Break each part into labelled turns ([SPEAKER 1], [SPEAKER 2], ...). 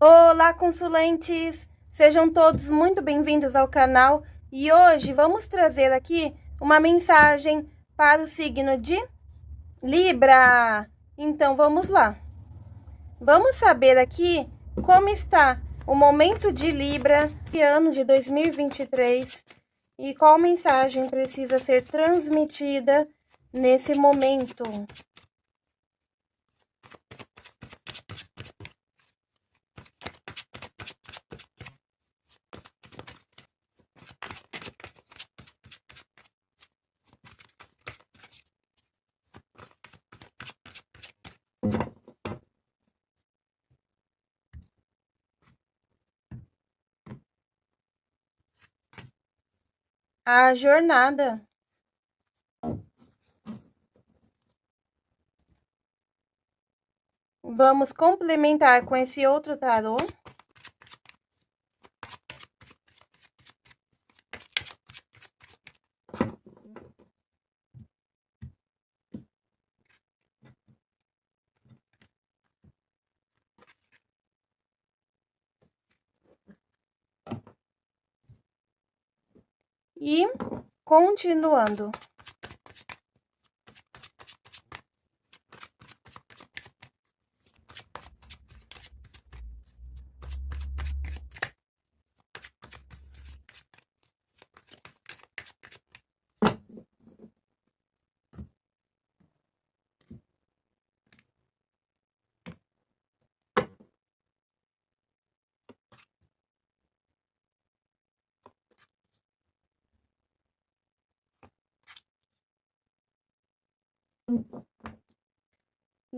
[SPEAKER 1] Olá, consulentes! Sejam todos muito bem-vindos ao canal e hoje vamos trazer aqui uma mensagem para o signo de Libra. Então vamos lá. Vamos saber aqui como está o momento de Libra de ano de 2023 e qual mensagem precisa ser transmitida nesse momento. A jornada. Vamos complementar com esse outro tarô. E continuando.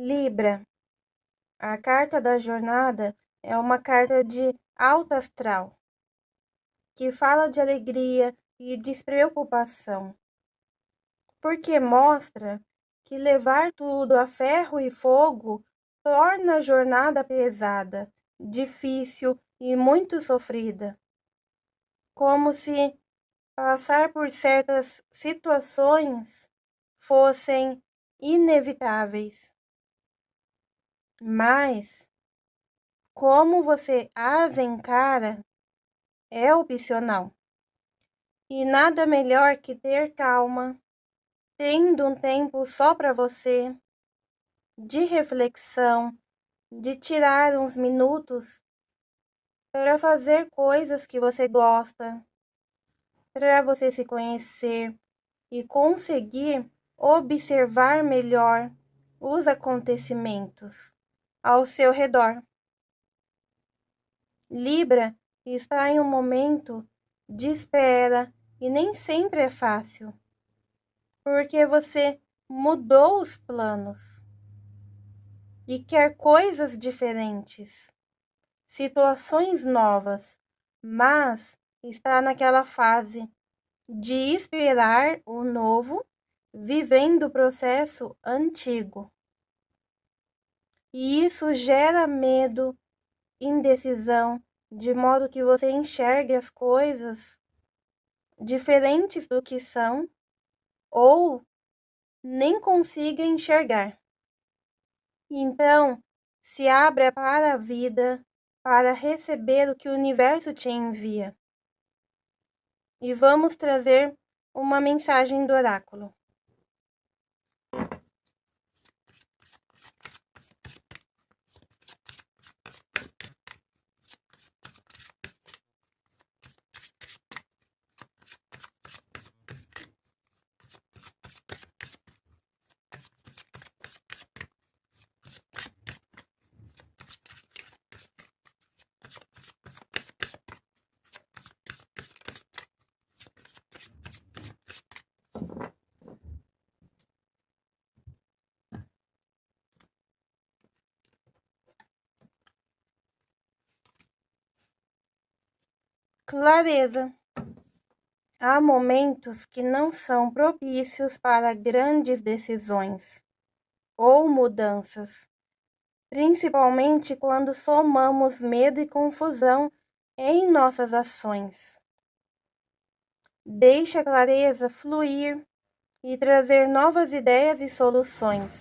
[SPEAKER 1] Libra, a carta da jornada é uma carta de alto astral, que fala de alegria e despreocupação, porque mostra que levar tudo a ferro e fogo torna a jornada pesada, difícil e muito sofrida. Como se passar por certas situações fossem inevitáveis. Mas como você as encara é opcional. E nada melhor que ter calma, tendo um tempo só para você, de reflexão, de tirar uns minutos para fazer coisas que você gosta, para você se conhecer e conseguir observar melhor os acontecimentos ao seu redor. Libra está em um momento de espera e nem sempre é fácil, porque você mudou os planos e quer coisas diferentes, situações novas, mas está naquela fase de esperar o novo vivendo o processo antigo. E isso gera medo, indecisão, de modo que você enxergue as coisas diferentes do que são ou nem consiga enxergar. Então, se abra para a vida, para receber o que o universo te envia. E vamos trazer uma mensagem do oráculo. Clareza. Há momentos que não são propícios para grandes decisões ou mudanças, principalmente quando somamos medo e confusão em nossas ações. Deixe a clareza fluir e trazer novas ideias e soluções,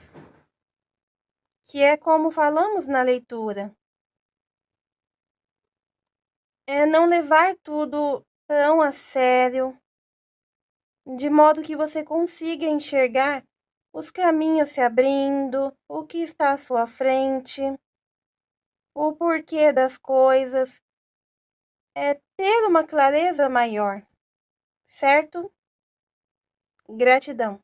[SPEAKER 1] que é como falamos na leitura. É não levar tudo tão a sério, de modo que você consiga enxergar os caminhos se abrindo, o que está à sua frente, o porquê das coisas, é ter uma clareza maior, certo? Gratidão.